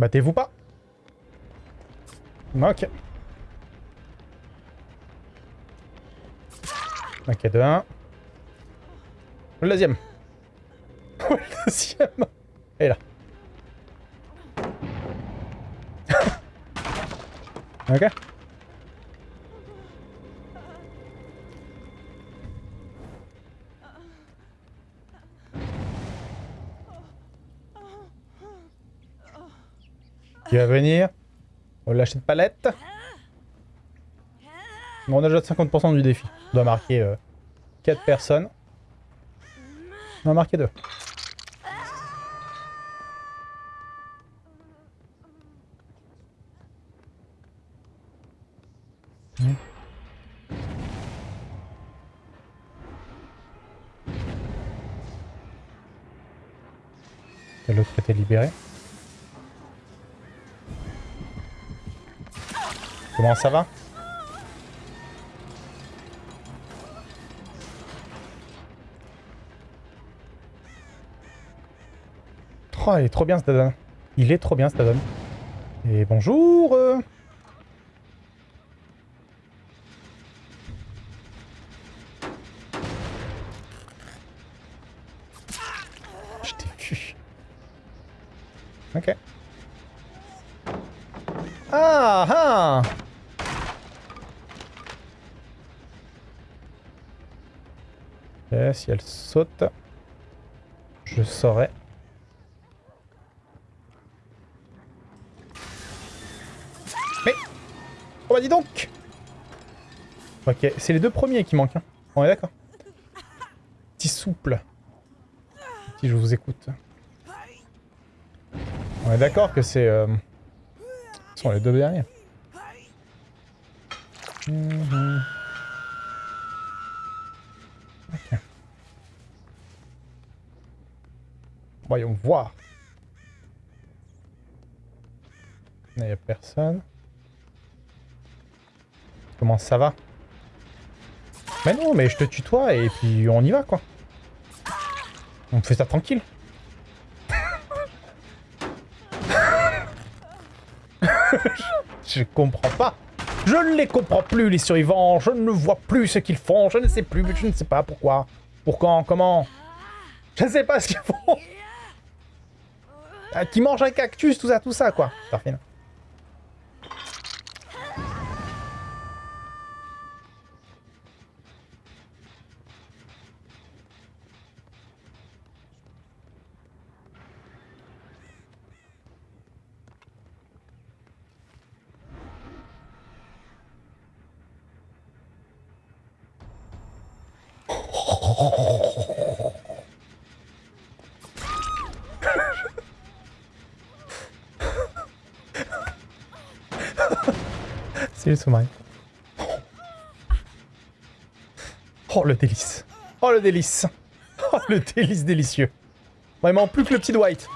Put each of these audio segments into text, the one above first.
Battez-vous pas. Ok. Ok, de 1. Le deuxième. Le deuxième. Et là. ok. Qui va venir On lâcher de palette. Bon, on a déjà 50% du défi. On doit marquer 4 euh, personnes. On a marqué 2. Mmh. L'autre était libéré. Comment ça va? Oh, il est trop bien ce. Il est trop bien ce. Et bonjour euh. Je t'ai vu. Ok. Ah ah Ok, si elle saute, je saurais. Mais Oh bah dis donc Ok, c'est les deux premiers qui manquent. Hein. On est d'accord. Petit souple. Si je vous écoute. On est d'accord que c'est... Euh... Ce sont les deux derniers. Mmh. Voyons voir. Il n'y a personne. Comment ça va? Mais non, mais je te tutoie et puis on y va, quoi. On fait ça tranquille. je comprends pas. Je ne les comprends plus, les survivants. Je ne vois plus ce qu'ils font. Je ne sais plus. Je ne sais pas pourquoi. Pourquoi Comment? Je ne sais pas ce qu'ils font. Ah, qui mange un cactus, tout ça, tout ça, quoi. Parfait. C'est le sommeil. Oh le délice. Oh le délice. Oh le délice délicieux. Vraiment plus que le petit Dwight.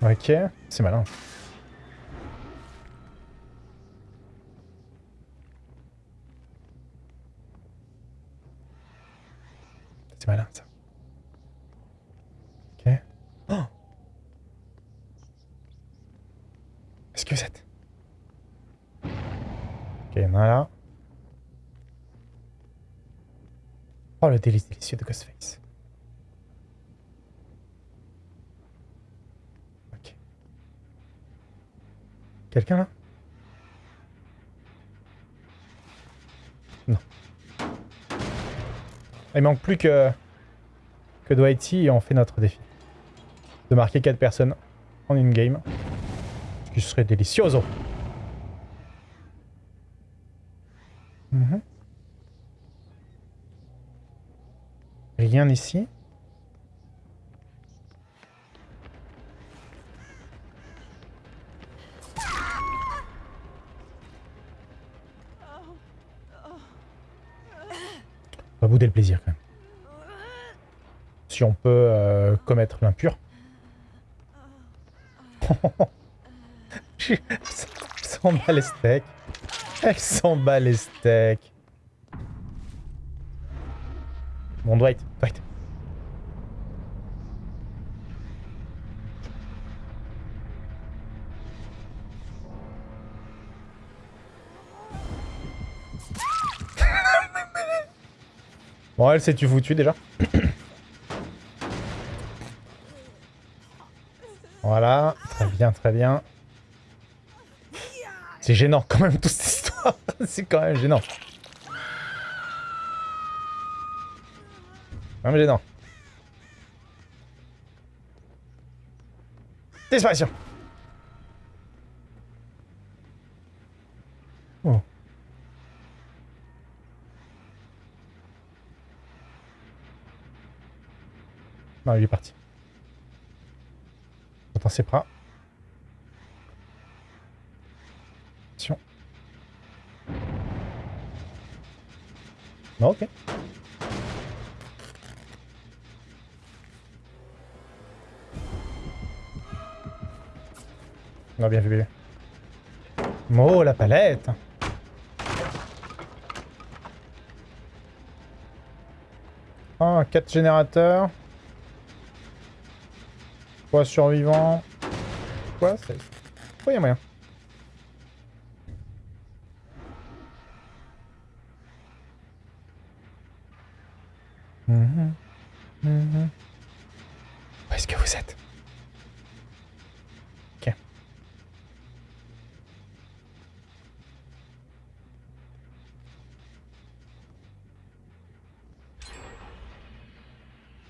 Ok, c'est malin. C'est malin ça. Ok. Oh Est-ce que c'est... Ok, il y en a là. Oh, le délice délicieux de Ghostface. Ok. Quelqu'un là? Il manque plus que, que Dwighty et on fait notre défi. De marquer 4 personnes en une game. Ce qui serait délicioso. Mmh. Rien ici. Pas bouder le plaisir. Si on peut euh, commettre l'impur. Elle s'en bat les steaks. Elle s'en bat les steaks. Bon, Dwight, Dwight. Bon, elle s'est tu foutu déjà? voilà, très bien, très bien. C'est gênant quand même toute cette histoire. C'est quand même gênant. Quand même gênant. Disparition. Oh. Non, il est parti. Attends, c'est pas. Attention. Non, ok. On a bien vu. Oh, la palette Ah, 4 générateurs. Quoi, survivant Quoi c'est... Quoi, y a moyen. Où est-ce que vous êtes? Ok.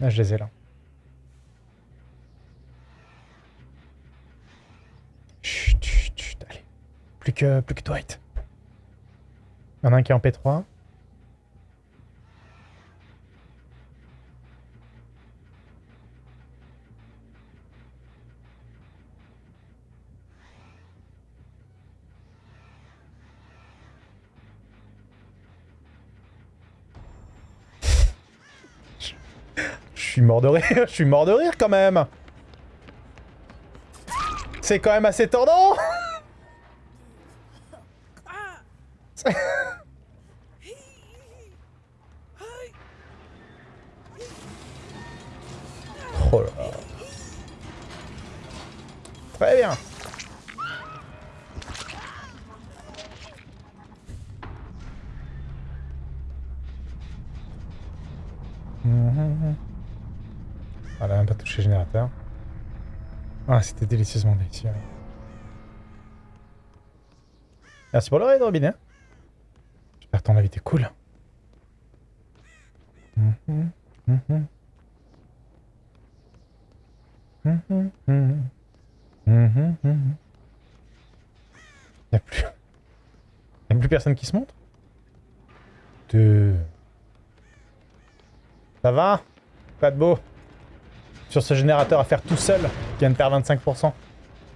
Là, je les ai là. Chut, chut, chut, allez. Plus plus que Dwight. Il y en a un qui est en P3. Je suis mort de rire, je suis mort de rire quand même C'est quand même assez tordant Ah, c'était délicieusement délicieux. Merci pour le raid, Robin. hein. J'espère ton avis était cool. Y'a plus... Y'a plus personne qui se montre Deux... Ça va? Pas de beau? Sur ce générateur à faire tout seul, qui vient de perdre 25%.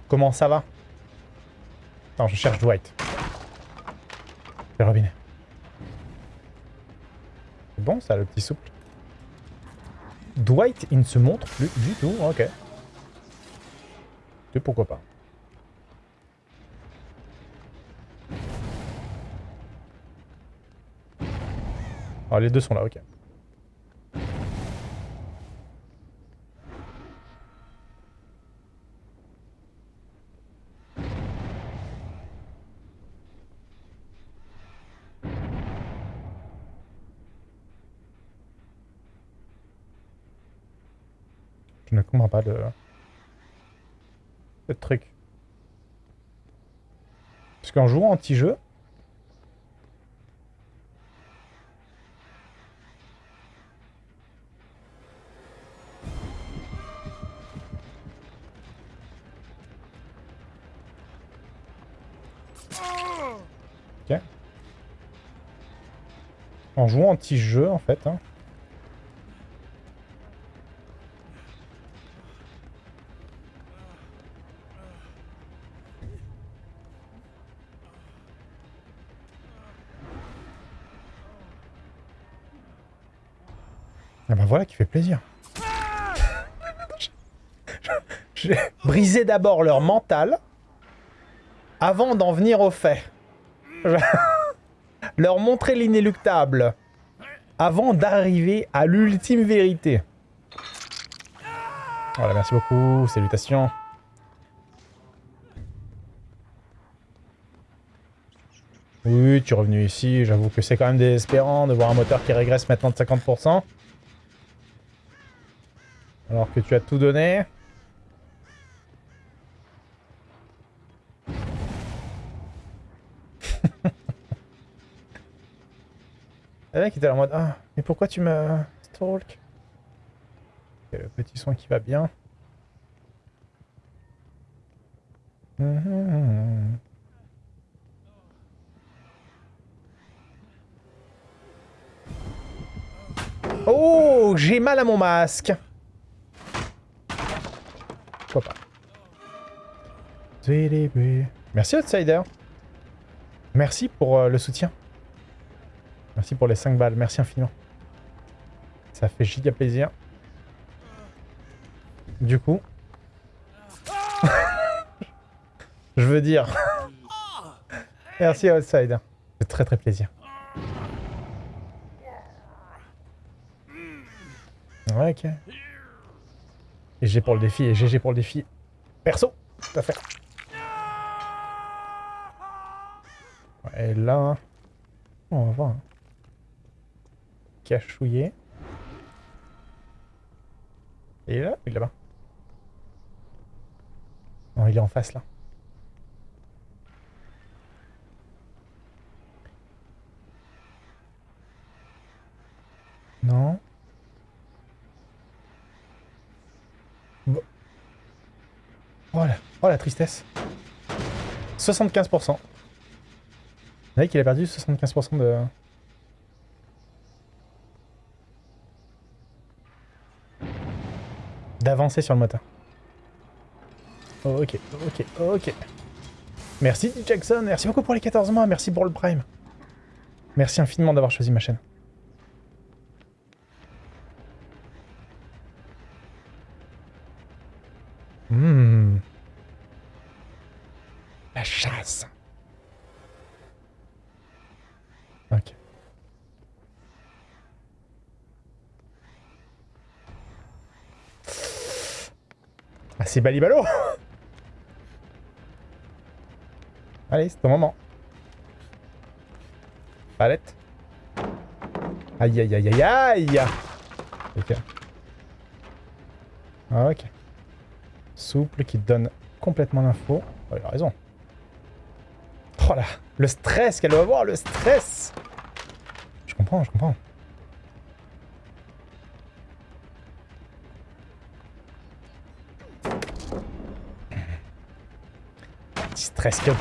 Comment ça va? Attends, je cherche Dwight. Le robinet. C'est bon ça, le petit souple? Dwight, il ne se montre plus du tout. Ok. Et pourquoi pas? Ah, les deux sont là, ok. Je ne comprends pas le... le truc. Parce qu'en jouant anti-jeu... En jouant anti-jeu, en fait, hein, voilà qui fait plaisir. J'ai brisé d'abord leur mental avant d'en venir au fait. leur montrer l'inéluctable avant d'arriver à l'ultime vérité. Voilà, merci beaucoup, salutations. Oui, tu es revenu ici, j'avoue que c'est quand même désespérant de voir un moteur qui régresse maintenant de 50%. Alors que tu as tout donné. Le mec était en mode Ah, mais pourquoi tu me stalk? Le petit soin qui va bien. Oh, j'ai mal à mon masque. Pas Merci Outsider. Merci pour euh, le soutien. Merci pour les 5 balles. Merci infiniment. Ça fait giga plaisir. Du coup... Je veux dire... Merci Outsider. C'est très très plaisir. Ok. Et G pour le défi, et GG pour le défi. Perso, tout à fait. Ouais, et là... On va voir. Hein. Cachouillé. Et il est là Il est là-bas. Non, il est en face, là. Non. Oh la, oh la tristesse. 75%. Vous voyez qu'il a perdu 75% de... D'avancer sur le moteur. ok, ok, ok. Merci Jackson, merci beaucoup pour les 14 mois, merci pour le prime. Merci infiniment d'avoir choisi ma chaîne. Hmm. La chasse. Ok. Ah, c'est balibalo Allez, c'est ton moment. Palette. Aïe, aïe, aïe, aïe, aïe Ok. Ok souple qui donne complètement l'info. Oh, il a raison. Oh là, le stress qu'elle doit avoir, le stress Je comprends, je comprends. Petit stress que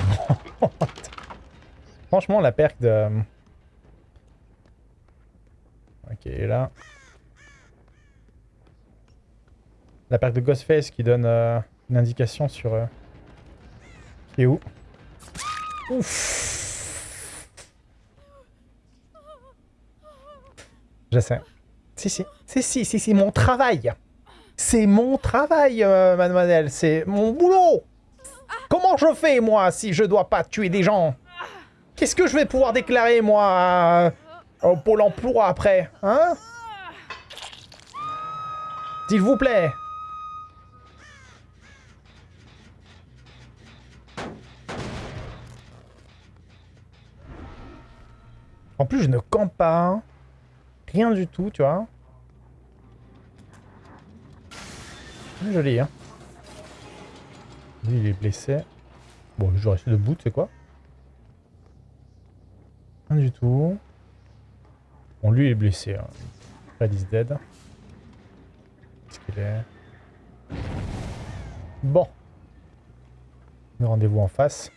Franchement, la perque de... Ok, là... La perque de Ghostface qui donne euh, une indication sur... Euh, qui est où? Ouf Je sais. Si, si. Si, si, si, c'est mon travail. C'est mon travail, euh, mademoiselle. C'est mon boulot. Comment je fais, moi, si je dois pas tuer des gens? Qu'est-ce que je vais pouvoir déclarer, moi, au Pôle emploi après Hein? S'il vous plaît En plus, je ne campe pas. Rien du tout, tu vois. Joli, hein. Lui, il est blessé. Bon, je vais debout, tu sais quoi Rien du tout. Bon, lui, il est blessé. Hein. Dead. Qu'est-ce qu'il est? Bon. Le rendez-vous en face.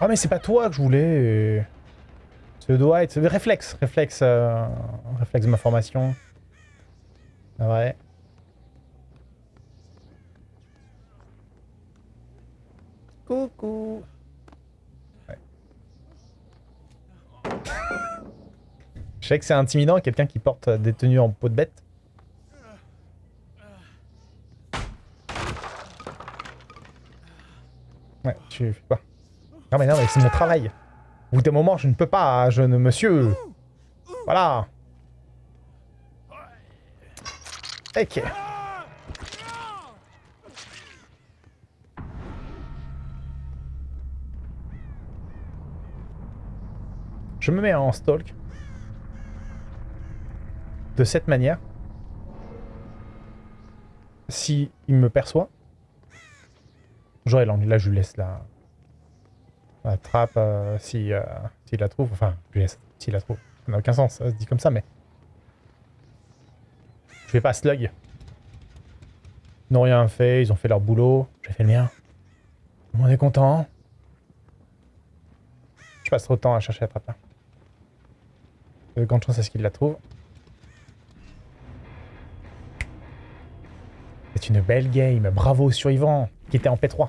Ah, mais c'est pas toi que je voulais ce doit être... Réflexe, réflexe, euh, réflexe de ma formation. Ouais. Coucou. sais que c'est intimidant, quelqu'un qui porte des tenues en peau de bête. Ouais, tu fais quoi? Non mais non, mais c'est mon travail. Au bout d'un moment, je ne peux pas, jeune monsieur. Voilà. Ok. Je me mets en stalk. De cette manière. Si il me perçoit. J'aurai l'angle. Là, je lui laisse la, la trappe euh, si, euh, s'il la trouve. Enfin, je lui laisse s'il la trouve. Ça n'a aucun sens, ça se dit comme ça, mais... Je vais pas slug. Ils n'ont rien fait, ils ont fait leur boulot. J'ai fait le mien. Monde est content. Je passe trop de temps à chercher la trappe là. De grande chance à ce qu'il la trouve. C'est une belle game. Bravo aux survivants qui était en P3.